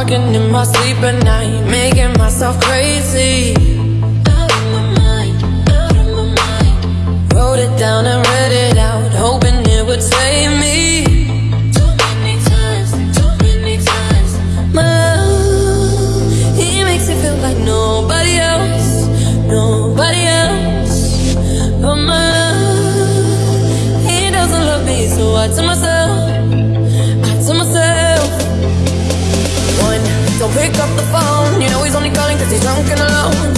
Talking in my sleep at night, making myself crazy. Out of my mind, out of my mind. Wrote it down and read it out, hoping it would save me. Too many times, too many times. My love, he makes me feel like nobody else, nobody else. But my love, he doesn't love me, so I tell myself, pick up the phone. You know he's only calling cause he's drunk and alone.